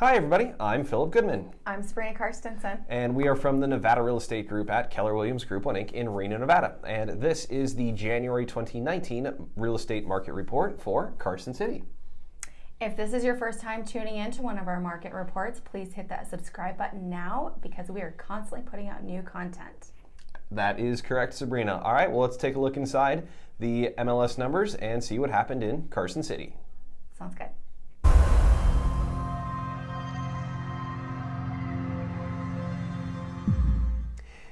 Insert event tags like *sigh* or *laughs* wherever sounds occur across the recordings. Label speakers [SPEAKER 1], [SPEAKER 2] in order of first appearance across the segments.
[SPEAKER 1] Hi, everybody. I'm Philip Goodman,
[SPEAKER 2] I'm Sabrina Karstensen.
[SPEAKER 1] and we are from the Nevada Real Estate Group at Keller Williams Group 1 Inc. in Reno, Nevada. And this is the January 2019 real estate market report for Carson City.
[SPEAKER 2] If this is your first time tuning in to one of our market reports, please hit that subscribe button now because we are constantly putting out new content.
[SPEAKER 1] That is correct, Sabrina. All right, well, let's take a look inside the MLS numbers and see what happened in Carson City.
[SPEAKER 2] Sounds good.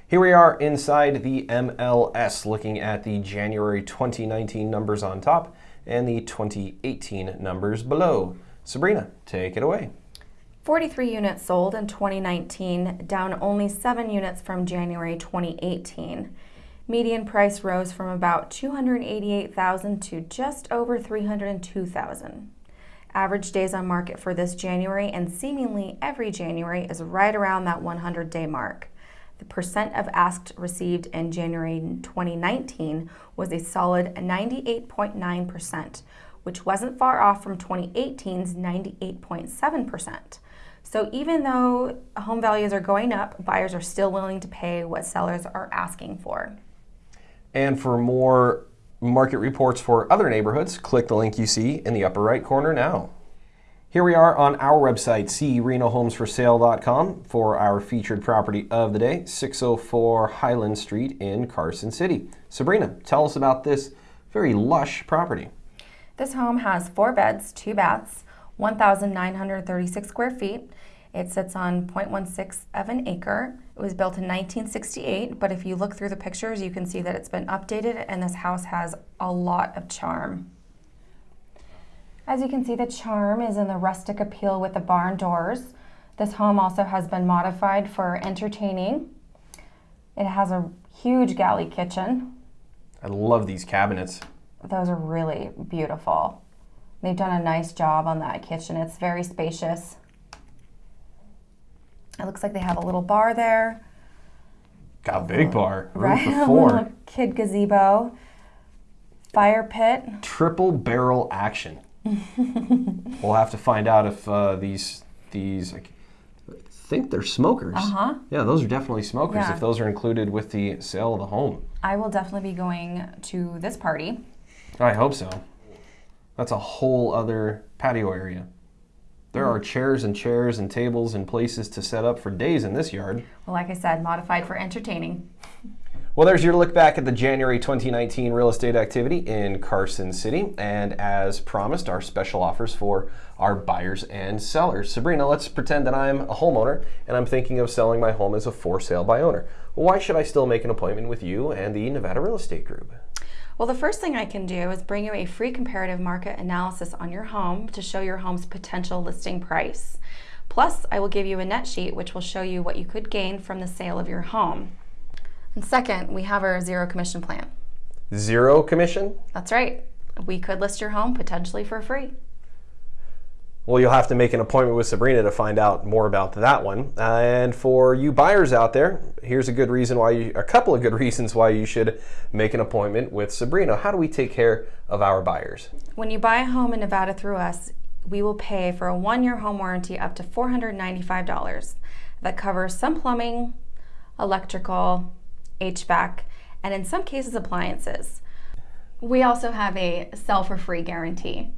[SPEAKER 1] Here we are inside the MLS looking at the January 2019 numbers on top and the 2018 numbers below. Sabrina, take it away.
[SPEAKER 2] 43 units sold in 2019, down only 7 units from January 2018. Median price rose from about 288,000 to just over 302,000. Average days on market for this January and seemingly every January is right around that 100 day mark. The percent of asked received in January 2019 was a solid 98.9%, which wasn't far off from 2018's 98.7%. So even though home values are going up, buyers are still willing to pay what sellers are asking for.
[SPEAKER 1] And for more market reports for other neighborhoods, click the link you see in the upper right corner now. Here we are on our website, crenohomesforsale.com, for our featured property of the day, 604 Highland Street in Carson City. Sabrina, tell us about this very lush property.
[SPEAKER 2] This home has four beds, two baths, 1,936 square feet. It sits on 0.16 of an acre. It was built in 1968, but if you look through the pictures, you can see that it's been updated and this house has a lot of charm. As you can see, the charm is in the rustic appeal with the barn doors. This home also has been modified for entertaining. It has a huge galley kitchen.
[SPEAKER 1] I love these cabinets.
[SPEAKER 2] Those are really beautiful. They've done a nice job on that kitchen. It's very spacious. It looks like they have a little bar there.
[SPEAKER 1] Got a big bar, room
[SPEAKER 2] Right, *laughs*
[SPEAKER 1] for
[SPEAKER 2] a
[SPEAKER 1] four.
[SPEAKER 2] little kid gazebo, fire pit.
[SPEAKER 1] Triple barrel action. *laughs* we'll have to find out if uh, these these I think they're smokers.
[SPEAKER 2] Uh-huh.
[SPEAKER 1] Yeah, those are definitely smokers.
[SPEAKER 2] Yeah.
[SPEAKER 1] If those are included with the sale of the home,
[SPEAKER 2] I will definitely be going to this party.
[SPEAKER 1] I hope so. That's a whole other patio area. There are chairs and chairs and tables and places to set up for days in this yard.
[SPEAKER 2] Well, like I said, modified for entertaining. *laughs*
[SPEAKER 1] Well, there's your look back at the January 2019 real estate activity in Carson City. And as promised, our special offers for our buyers and sellers. Sabrina, let's pretend that I'm a homeowner and I'm thinking of selling my home as a for sale by owner. Why should I still make an appointment with you and the Nevada Real Estate Group?
[SPEAKER 2] Well, the first thing I can do is bring you a free comparative market analysis on your home to show your home's potential listing price. Plus, I will give you a net sheet which will show you what you could gain from the sale of your home. And second, we have our zero commission plan.
[SPEAKER 1] Zero commission?
[SPEAKER 2] That's right. We could list your home potentially for free.
[SPEAKER 1] Well, you'll have to make an appointment with Sabrina to find out more about that one. And for you buyers out there, here's a good reason why you, a couple of good *laughs* reasons why you should make an appointment with Sabrina. How do we take care of our buyers?
[SPEAKER 2] When you buy a home in Nevada through us, we will pay for a one year home warranty up to $495 that covers some plumbing, electrical, HVAC, and in some cases, appliances. We also have a sell for free guarantee.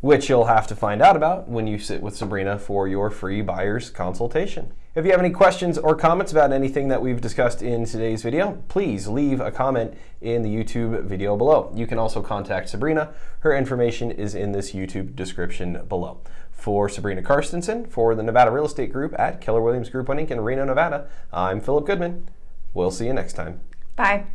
[SPEAKER 1] which you'll have to find out about when you sit with Sabrina for your free buyer's consultation. If you have any questions or comments about anything that we've discussed in today's video, please leave a comment in the YouTube video below. You can also contact Sabrina. Her information is in this YouTube description below. For Sabrina Karstensen, for the Nevada Real Estate Group at Keller Williams Group 1 Inc. in Reno, Nevada, I'm Philip Goodman. We'll see you next time.
[SPEAKER 2] Bye.